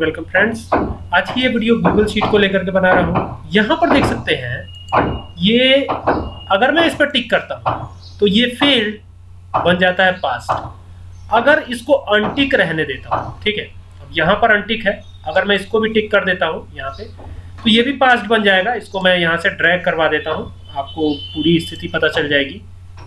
Welcome friends आज की ये वीडियो गूगल शीट को लेकर के बना रहा हूँ। यहाँ पर देख सकते हैं, ये अगर मैं इस पर टिक करता हूँ तो ये फ़ील्ड बन जाता है पास्ट अगर इसको अनटिक रहने देता हूँ, ठीक है? अब यहाँ पर अनटिक है। अगर मैं इसको भी टिक कर देता हूँ, यहाँ पे तो ये भी पास्ट बन जाएगा। इसको मैं यहाँ से ड्रैग करवा देता हूँ। आपको पूरी स्थिति पता चल जाएगी।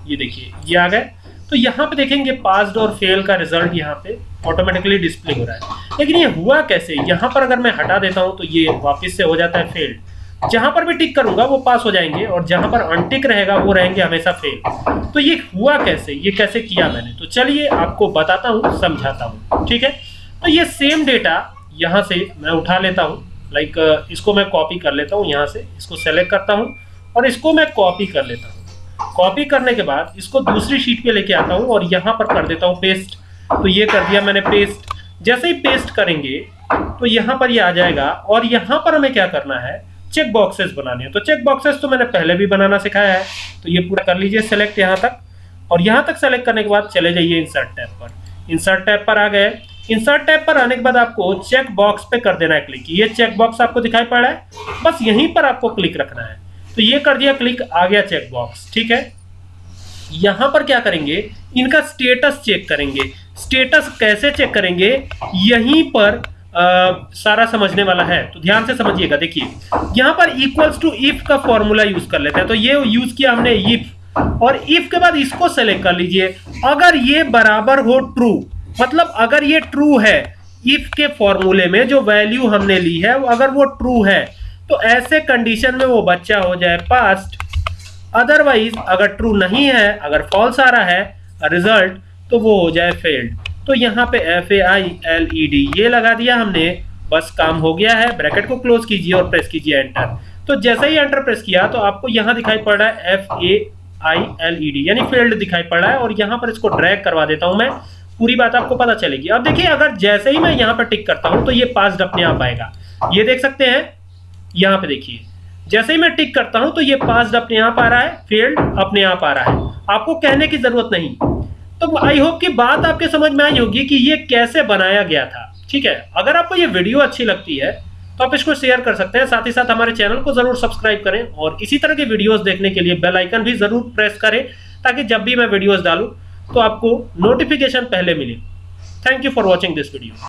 ये देखिए, ये आ गए तो यहाँ पे देखेंगे पास्ड और फेल का रिज़ल्ट यहाँ पे ऑटोमेटिकली डिस्प्ले हो रहा है। लेकिन ये हुआ कैसे? यहाँ पर अगर मैं हटा देता हूँ तो ये वापस से हो जाता है फेल्ड जहाँ पर भी टिक करूँगा वो पास हो जाएँगे और जहाँ पर अनटिक रहेगा वो रहेंगे हमेशा फेल तो ये हुआ कैसे? ये कैसे किया मैंने? तो चलिए आपको बताता हूँ, समझाता हूँ, ठीक है? तो ये सेम डेटा यहाँ से मैं उठा लेता हूँ लाइक इसको मैं कॉपी कर लेता हूँ यहाँ से, इसको सेलेक्ट करता हूँ और इसको मैं कॉपी कर लेता हूँ। कॉपी करने के बाद इसको दूसरी शीट पे लेके आता हूँ और यहाँ पर कर देता हूँ पेस्ट तो ये कर दिया मैंने पेस्ट जैसे ही पेस्ट करेंगे तो यहाँ पर ये यह आ जाएगा और यहाँ पर हमें क्या करना है? चेक बॉक्सेस बनाने हैं। तो चेक बॉक्सेस तो मैंने पहले भी बनाना सिखाया है। तो ये पूरा कर लीजिए सेलेक्ट यहाँ तक। और यहाँ तक सेलेक्ट करने के बाद चले जाइए इंसर्ट टैब पर। इंसर्ट टैब पर आ गए। इंसर्ट टैब पर आने के बाद आपको चेक बॉक्स पे कर देना है क्लिक ये चेक बॉक्स आपको दिखाई पड़ रहा है। बस यहीं पर आपको क्लिक रखना है। तो ये कर दिया क्लिक आ गया चेक बॉक्स ठीक है? यहाँ पर क्या करेंगे? इनका स्टेटस चेक करेंगे। स्टेटस कैसे चेक करेंगे? यहीं पर आ, सारा समझने वाला है। तो ध्यान से समझिएगा देखिए। यहाँ पर इक्वल्स टू इफ़ का फॉर्मूला यूज़ कर लेते हैं। तो ये यूज़ किया हमने इफ़ और इफ़ के बाद इसको सेलेक्ट कर लीजिए। अगर ये बराबर हो ट्रू मतलब अगर ये ट्रू है इफ़ के फॉर्मूले में जो वैल्यू हमने ली है अगर वो ट्रू है तो ऐसे कंडीशन में वो बच्चा हो जाए पास्ट अदरवाइज़ अगर ट्रू नहीं है, अगर फॉल्स आ रहा है रिज़ल्ट तो वो हो जाए फेल्ड तो यहाँ पे F A I L E D ये लगा दिया हमने, बस काम हो गया है ब्रैकेट को क्लोज कीजिए और प्रेस कीजिए एंटर तो जैसे ही एंटर प्रेस किया तो आपको यहाँ दिखाई पड़ रहा है F A I L E D यानी फेल्ड दिखाई पड़ रहा है, और यहाँ पर इसको ड्रैग करवा देता हूँ मैं, पूरी बात आपको पता चलेगी. अब देखिए, अगर जैसे ही मैं यहाँ पर टिक करता हूँ तो ये पास अपने आप आएगा. ये देख सकते हैं यहाँ पे देखिए। जैसे ही मैं टिक करता हूँ तो ये पास अपने आप आ रहा है फेल्ड अपने आप आ रहा है। आपको कहने की ज़रूरत नहीं। तो आई होप कि बात आपके समझ में आई होगी कि ये कैसे बनाया गया था। ठीक है? अगर आपको ये वीडियो अच्छी लगती है तो आप इसको शेयर कर सकते हैं। साथ ही साथ हमारे चैनल को ज़रूर सब्सक्राइब करें और इसी तरह के वीडियोस देखने के लिए बेल आइकन भी ज़रूर प्रेस करें, ताकि जब भी मैं वीडियोस डालूं तो आपको नोटिफिकेशन पहले मिले। Thank you for watching this video